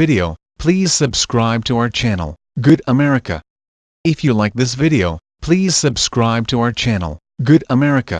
video, please subscribe to our channel, Good America. If you like this video, please subscribe to our channel, Good America.